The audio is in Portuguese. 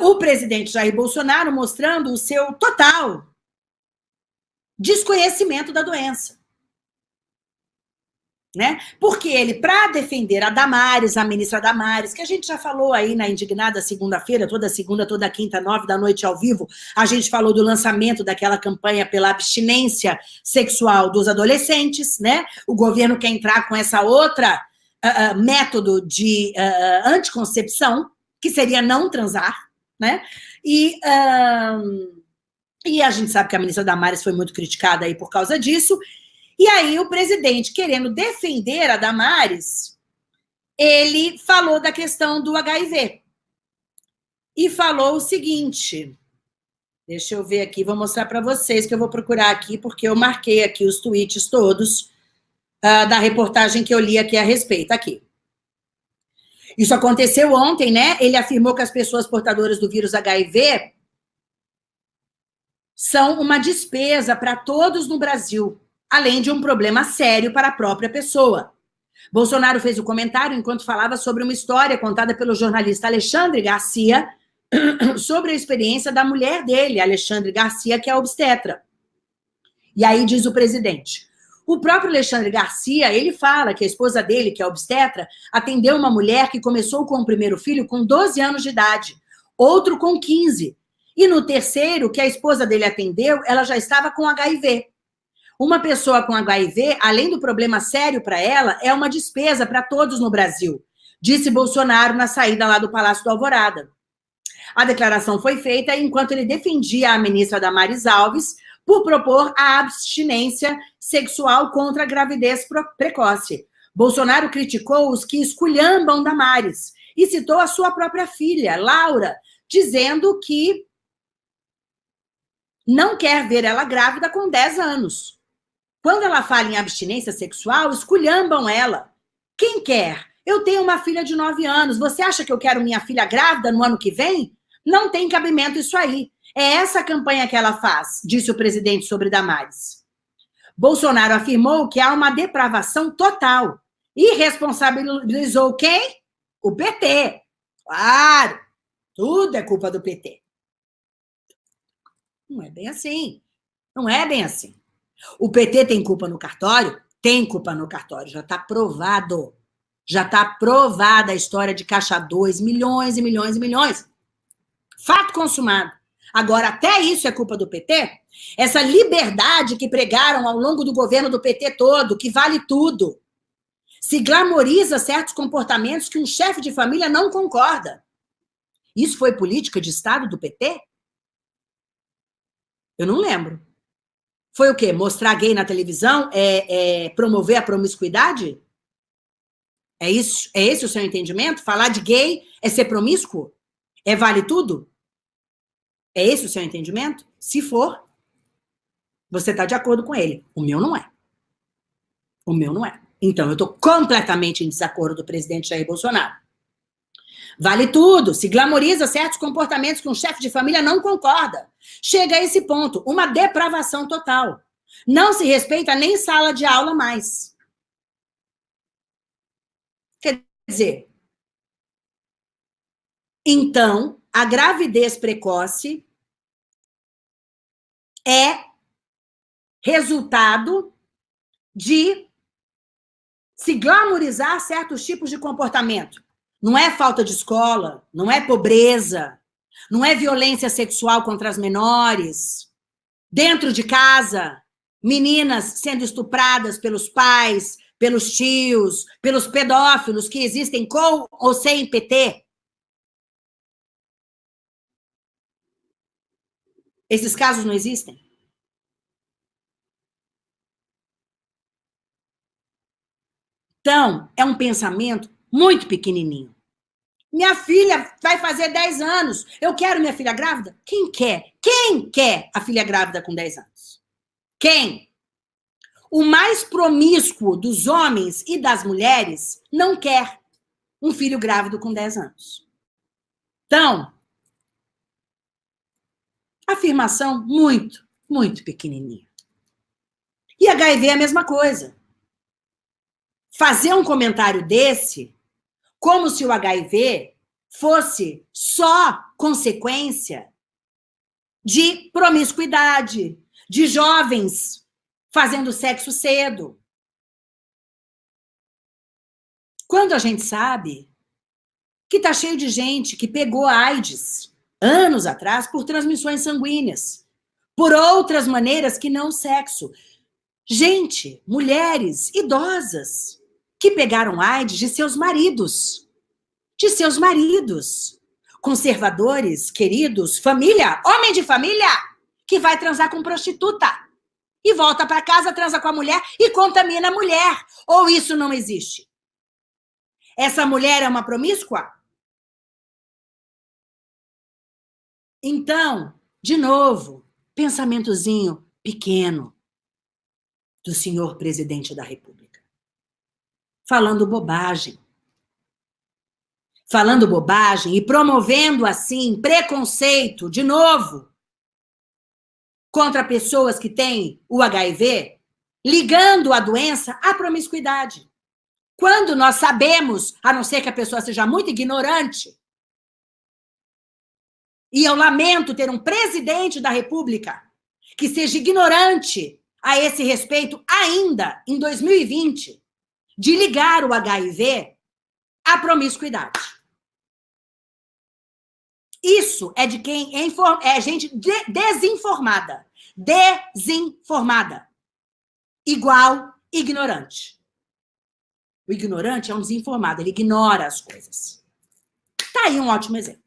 o presidente Jair Bolsonaro mostrando o seu total desconhecimento da doença. Né? Porque ele, para defender a Damares, a ministra Damares, que a gente já falou aí na indignada segunda-feira, toda segunda, toda quinta, nove da noite ao vivo, a gente falou do lançamento daquela campanha pela abstinência sexual dos adolescentes, né? O governo quer entrar com essa outra uh, uh, método de uh, anticoncepção, que seria não transar, né? E, e a gente sabe que a ministra Damares foi muito criticada aí por causa disso, e aí o presidente, querendo defender a Damares, ele falou da questão do HIV. E falou o seguinte, deixa eu ver aqui, vou mostrar para vocês, que eu vou procurar aqui, porque eu marquei aqui os tweets todos uh, da reportagem que eu li aqui a respeito, aqui. Isso aconteceu ontem, né? Ele afirmou que as pessoas portadoras do vírus HIV são uma despesa para todos no Brasil além de um problema sério para a própria pessoa. Bolsonaro fez o comentário enquanto falava sobre uma história contada pelo jornalista Alexandre Garcia sobre a experiência da mulher dele, Alexandre Garcia, que é obstetra. E aí diz o presidente, o próprio Alexandre Garcia, ele fala que a esposa dele, que é obstetra, atendeu uma mulher que começou com o primeiro filho com 12 anos de idade, outro com 15. E no terceiro, que a esposa dele atendeu, ela já estava com HIV. Uma pessoa com HIV, além do problema sério para ela, é uma despesa para todos no Brasil, disse Bolsonaro na saída lá do Palácio do Alvorada. A declaração foi feita enquanto ele defendia a ministra Damares Alves por propor a abstinência sexual contra a gravidez precoce. Bolsonaro criticou os que esculhambam Damares e citou a sua própria filha, Laura, dizendo que não quer ver ela grávida com 10 anos. Quando ela fala em abstinência sexual, esculhambam ela. Quem quer? Eu tenho uma filha de 9 anos. Você acha que eu quero minha filha grávida no ano que vem? Não tem cabimento isso aí. É essa a campanha que ela faz, disse o presidente sobre Damares. Bolsonaro afirmou que há uma depravação total e responsabilizou quem? O PT. Claro, tudo é culpa do PT. Não é bem assim. Não é bem assim. O PT tem culpa no cartório? Tem culpa no cartório, já está provado. Já está provada a história de Caixa 2, milhões e milhões e milhões. Fato consumado. Agora, até isso é culpa do PT? Essa liberdade que pregaram ao longo do governo do PT todo, que vale tudo. Se glamoriza certos comportamentos que um chefe de família não concorda. Isso foi política de Estado do PT? Eu não lembro. Foi o quê? Mostrar gay na televisão? É, é promover a promiscuidade? É, isso, é esse o seu entendimento? Falar de gay é ser promíscuo? É vale tudo? É esse o seu entendimento? Se for, você está de acordo com ele. O meu não é. O meu não é. Então, eu estou completamente em desacordo do presidente Jair Bolsonaro. Vale tudo, se glamoriza certos comportamentos que um chefe de família não concorda. Chega a esse ponto, uma depravação total. Não se respeita nem sala de aula mais. Quer dizer, então, a gravidez precoce é resultado de se glamorizar certos tipos de comportamento. Não é falta de escola, não é pobreza, não é violência sexual contra as menores. Dentro de casa, meninas sendo estupradas pelos pais, pelos tios, pelos pedófilos que existem com ou sem PT. Esses casos não existem? Então, é um pensamento muito pequenininho. Minha filha vai fazer 10 anos. Eu quero minha filha grávida? Quem quer? Quem quer a filha grávida com 10 anos? Quem? O mais promíscuo dos homens e das mulheres não quer um filho grávido com 10 anos. Então, afirmação muito, muito pequenininha. E HIV é a mesma coisa. Fazer um comentário desse como se o HIV fosse só consequência de promiscuidade, de jovens fazendo sexo cedo. Quando a gente sabe que está cheio de gente que pegou AIDS anos atrás por transmissões sanguíneas, por outras maneiras que não sexo. Gente, mulheres, idosas, que pegaram AIDS de seus maridos, de seus maridos, conservadores, queridos, família, homem de família, que vai transar com prostituta e volta para casa, transa com a mulher e contamina a mulher. Ou isso não existe? Essa mulher é uma promíscua? Então, de novo, pensamentozinho pequeno do senhor presidente da República. Falando bobagem. Falando bobagem e promovendo, assim, preconceito, de novo, contra pessoas que têm o HIV, ligando a doença à promiscuidade. Quando nós sabemos, a não ser que a pessoa seja muito ignorante, e eu lamento ter um presidente da República que seja ignorante a esse respeito ainda em 2020, de ligar o HIV à promiscuidade. Isso é de quem é, é gente de desinformada. Desinformada. Igual ignorante. O ignorante é um desinformado, ele ignora as coisas. Tá aí um ótimo exemplo.